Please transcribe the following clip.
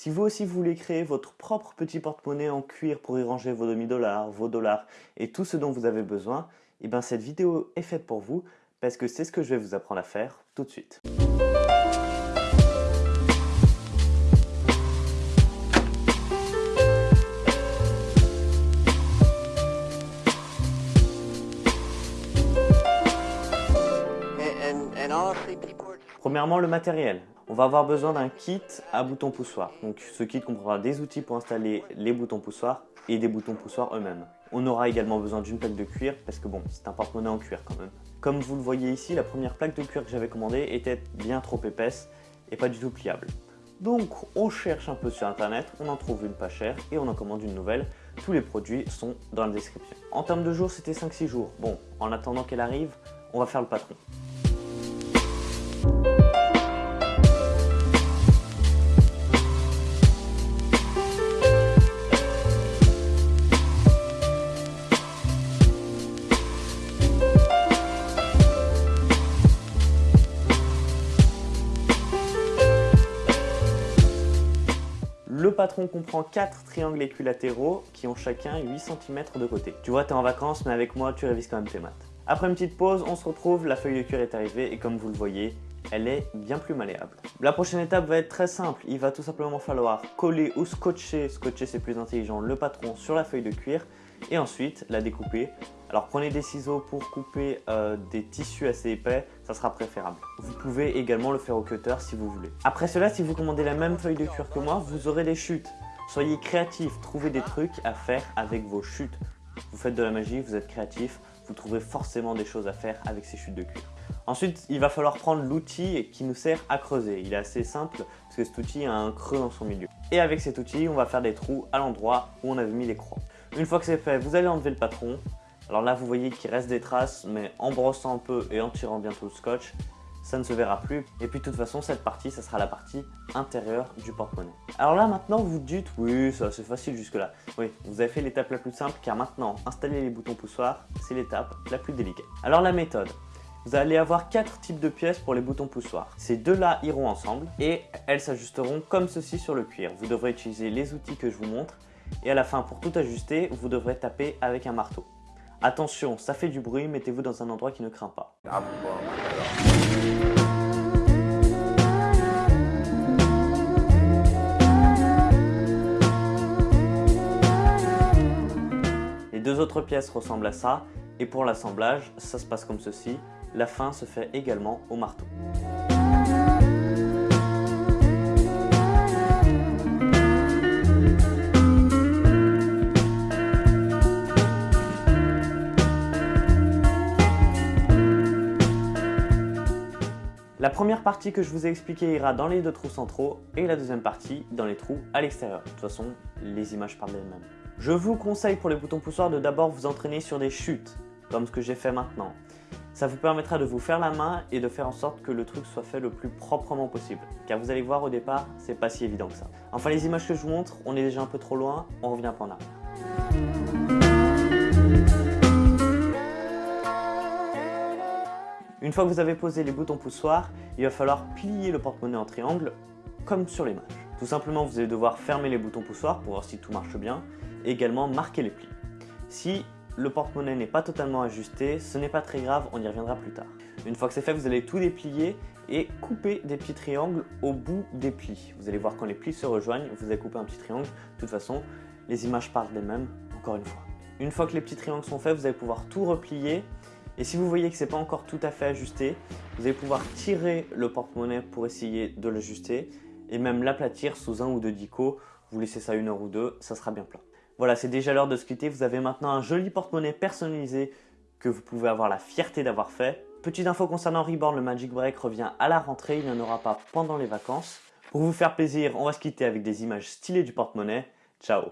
Si vous aussi voulez créer votre propre petit porte-monnaie en cuir pour y ranger vos demi-dollars, vos dollars et tout ce dont vous avez besoin, et eh bien cette vidéo est faite pour vous parce que c'est ce que je vais vous apprendre à faire tout de suite. Premièrement, le matériel. On va avoir besoin d'un kit à boutons poussoirs. Donc ce kit comprendra des outils pour installer les boutons poussoirs et des boutons poussoirs eux-mêmes. On aura également besoin d'une plaque de cuir parce que bon, c'est un porte-monnaie en cuir quand même. Comme vous le voyez ici, la première plaque de cuir que j'avais commandée était bien trop épaisse et pas du tout pliable. Donc on cherche un peu sur internet, on en trouve une pas chère et on en commande une nouvelle. Tous les produits sont dans la description. En termes de jours, c'était 5-6 jours. Bon, en attendant qu'elle arrive, on va faire le patron. Le patron comprend 4 triangles équilatéraux qui ont chacun 8 cm de côté. Tu vois, tu es en vacances, mais avec moi, tu révises quand même tes maths. Après une petite pause, on se retrouve, la feuille de cuir est arrivée et comme vous le voyez, elle est bien plus malléable. La prochaine étape va être très simple, il va tout simplement falloir coller ou scotcher, scotcher c'est plus intelligent, le patron sur la feuille de cuir et ensuite la découper. Alors prenez des ciseaux pour couper euh, des tissus assez épais, ça sera préférable. Vous pouvez également le faire au cutter si vous voulez. Après cela, si vous commandez la même feuille de cuir que moi, vous aurez des chutes. Soyez créatif, trouvez des trucs à faire avec vos chutes. Vous faites de la magie, vous êtes créatif, vous trouverez forcément des choses à faire avec ces chutes de cuir. Ensuite, il va falloir prendre l'outil qui nous sert à creuser. Il est assez simple parce que cet outil a un creux dans son milieu. Et avec cet outil, on va faire des trous à l'endroit où on avait mis les croix. Une fois que c'est fait, vous allez enlever le patron. Alors là, vous voyez qu'il reste des traces, mais en brossant un peu et en tirant bientôt le scotch, ça ne se verra plus. Et puis de toute façon, cette partie, ça sera la partie intérieure du porte-monnaie. Alors là, maintenant, vous dites, oui, ça c'est facile jusque-là. Oui, vous avez fait l'étape la plus simple, car maintenant, installer les boutons poussoirs, c'est l'étape la plus délicate. Alors la méthode, vous allez avoir quatre types de pièces pour les boutons poussoirs. Ces deux-là iront ensemble et elles s'ajusteront comme ceci sur le cuir. Vous devrez utiliser les outils que je vous montre et à la fin, pour tout ajuster, vous devrez taper avec un marteau. Attention, ça fait du bruit, mettez-vous dans un endroit qui ne craint pas. Les deux autres pièces ressemblent à ça, et pour l'assemblage, ça se passe comme ceci. La fin se fait également au marteau. La première partie que je vous ai expliqué ira dans les deux trous centraux et la deuxième partie dans les trous à l'extérieur. De toute façon, les images parlent d'elles-mêmes. Je vous conseille pour les boutons poussoirs de d'abord vous entraîner sur des chutes, comme ce que j'ai fait maintenant. Ça vous permettra de vous faire la main et de faire en sorte que le truc soit fait le plus proprement possible. Car vous allez voir au départ, c'est pas si évident que ça. Enfin les images que je vous montre, on est déjà un peu trop loin, on revient pas en arrière. Une fois que vous avez posé les boutons poussoirs, il va falloir plier le porte-monnaie en triangle comme sur l'image. Tout simplement, vous allez devoir fermer les boutons poussoirs pour voir si tout marche bien également marquer les plis. Si le porte-monnaie n'est pas totalement ajusté, ce n'est pas très grave, on y reviendra plus tard. Une fois que c'est fait, vous allez tout déplier et couper des petits triangles au bout des plis. Vous allez voir quand les plis se rejoignent, vous allez couper un petit triangle. De toute façon, les images parlent d'elles-mêmes, encore une fois. Une fois que les petits triangles sont faits, vous allez pouvoir tout replier et si vous voyez que ce n'est pas encore tout à fait ajusté, vous allez pouvoir tirer le porte-monnaie pour essayer de l'ajuster et même l'aplatir sous un ou deux dico. Vous laissez ça une heure ou deux, ça sera bien plein. Voilà, c'est déjà l'heure de se quitter. Vous avez maintenant un joli porte-monnaie personnalisé que vous pouvez avoir la fierté d'avoir fait. Petite info concernant Reborn, le Magic Break revient à la rentrée, il n'y en aura pas pendant les vacances. Pour vous faire plaisir, on va se quitter avec des images stylées du porte-monnaie. Ciao